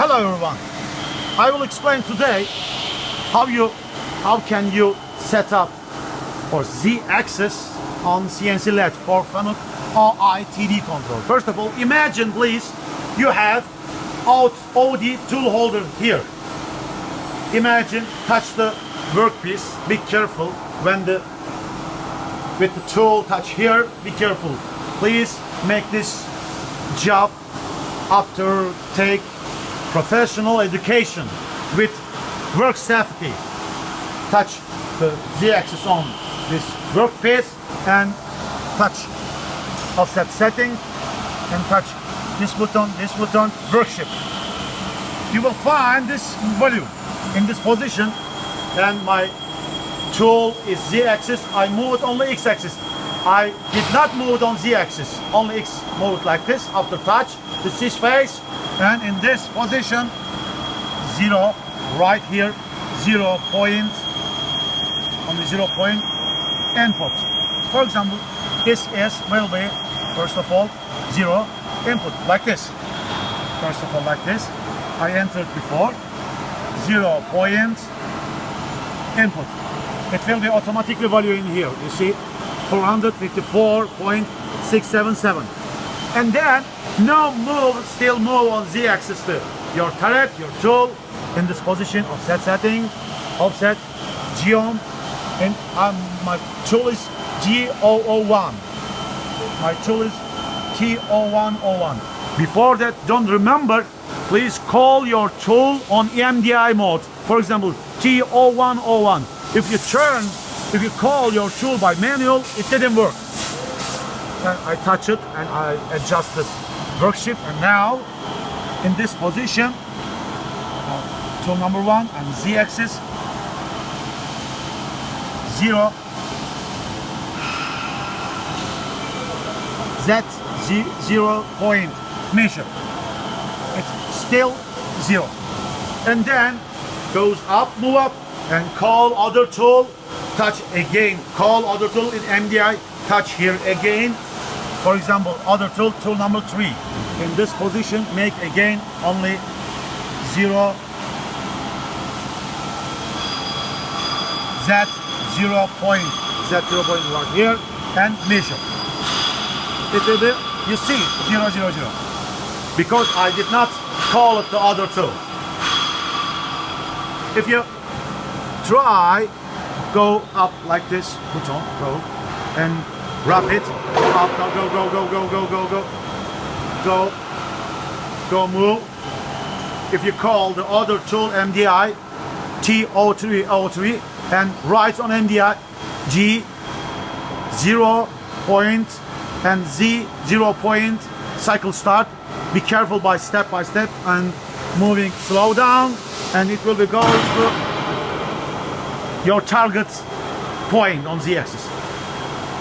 Hello everyone. I will explain today how you how can you set up for Z-axis on CNC lathe for Fanuc OITD control. First of all, imagine please you have out OD tool holder here. Imagine touch the workpiece. Be careful when the with the tool touch here. Be careful. Please make this job after take professional education with work safety. Touch the Z-axis on this workpiece and touch offset setting and touch this button, this button, work shift. You will find this value in this position and my tool is Z-axis. I move it only X-axis. I did not move it on Z-axis, only X moved like this after touch, the C face, and in this position, zero, right here, zero point, on the zero point input. For example, this is will be, first of all, zero input, like this. First of all, like this. I entered before, zero point input. It will be automatically value in here, you see, 454.677 and then no move still move on z-axis to your turret your tool in this position offset setting offset geom and um, my tool is G001 my tool is T0101 before that don't remember please call your tool on MDI mode. For example T0101 if you turn if you call your tool by manual it didn't work I touch it and I adjust the work shift and now in this position uh, tool number one and z-axis zero z zero point measure. It's still zero. And then goes up move up and call other tool touch again. Call other tool in MDI touch here again for example other tool tool number three. In this position make again only zero z zero point z zero point right here and measure. It will be you see zero zero zero. Because I did not call it the other tool. If you try go up like this put on go and wrap it go up go go go go go go go go. Go. Go move if you call the other tool MDI T0303 and write on MDI G 0 point and Z 0 point cycle start. Be careful by step by step and moving slow down and it will be going to your target point on the axis